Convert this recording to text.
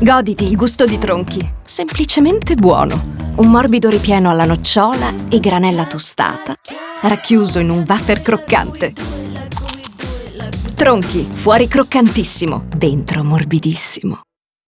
Goditi il gusto di Tronchi. Semplicemente buono. Un morbido ripieno alla nocciola e granella tostata, racchiuso in un wafer croccante. Tronchi, fuori croccantissimo, dentro morbidissimo.